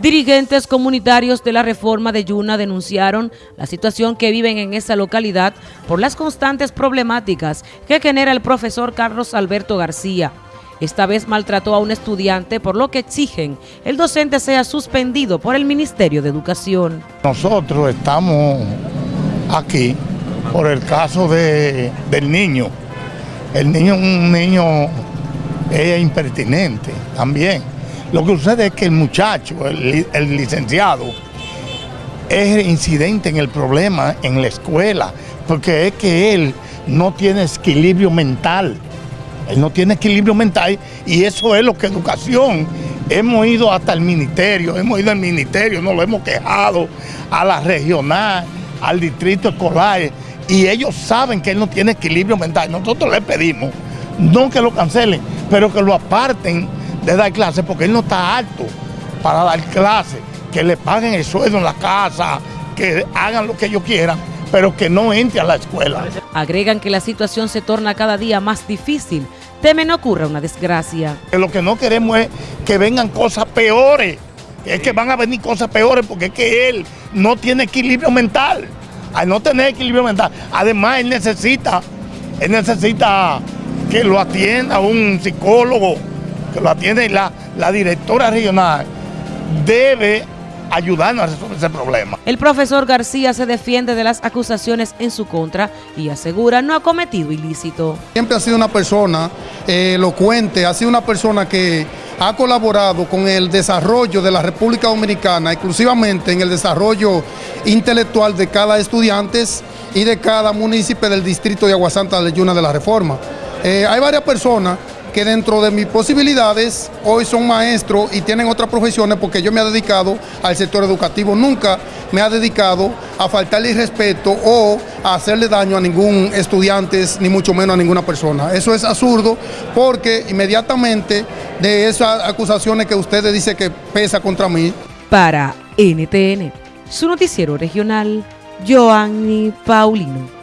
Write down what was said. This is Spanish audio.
Dirigentes comunitarios de la reforma de Yuna denunciaron la situación que viven en esa localidad por las constantes problemáticas que genera el profesor Carlos Alberto García. Esta vez maltrató a un estudiante por lo que exigen el docente sea suspendido por el Ministerio de Educación. Nosotros estamos aquí por el caso de, del niño. El niño es un niño es impertinente también lo que sucede es que el muchacho, el, licenciado, es incidente en el problema en la escuela, porque es que él no tiene equilibrio mental. Él no tiene equilibrio mental y eso es lo que educación. Hemos ido hasta el ministerio, hemos ido al ministerio, nos lo hemos quejado, a la regional, al distrito escolar, y ellos saben que él no tiene equilibrio mental. Nosotros le pedimos, no que lo cancelen, pero que lo aparten de dar clase porque él no está alto para dar clase, que le paguen el sueldo en la casa, que hagan lo que ellos quieran, pero que no entre a la escuela. Agregan que la situación se torna cada día más difícil, temen ocurra una desgracia. Lo que no queremos es que vengan cosas peores, es que van a venir cosas peores porque es que él no tiene equilibrio mental. Al no tener equilibrio mental, además él necesita, él necesita que lo atienda un psicólogo, que lo atiende la, la directora regional, debe ayudarnos a resolver ese problema. El profesor García se defiende de las acusaciones en su contra y asegura no ha cometido ilícito. Siempre ha sido una persona eh, elocuente, ha sido una persona que ha colaborado con el desarrollo de la República Dominicana, exclusivamente en el desarrollo intelectual de cada estudiante y de cada municipio del distrito de Aguasanta de Yuna de la Reforma. Eh, hay varias personas que dentro de mis posibilidades hoy son maestros y tienen otras profesiones porque yo me he dedicado al sector educativo. Nunca me ha dedicado a faltarle respeto o a hacerle daño a ningún estudiante, ni mucho menos a ninguna persona. Eso es absurdo porque inmediatamente de esas acusaciones que ustedes dicen que pesa contra mí. Para NTN, su noticiero regional, Joanny Paulino.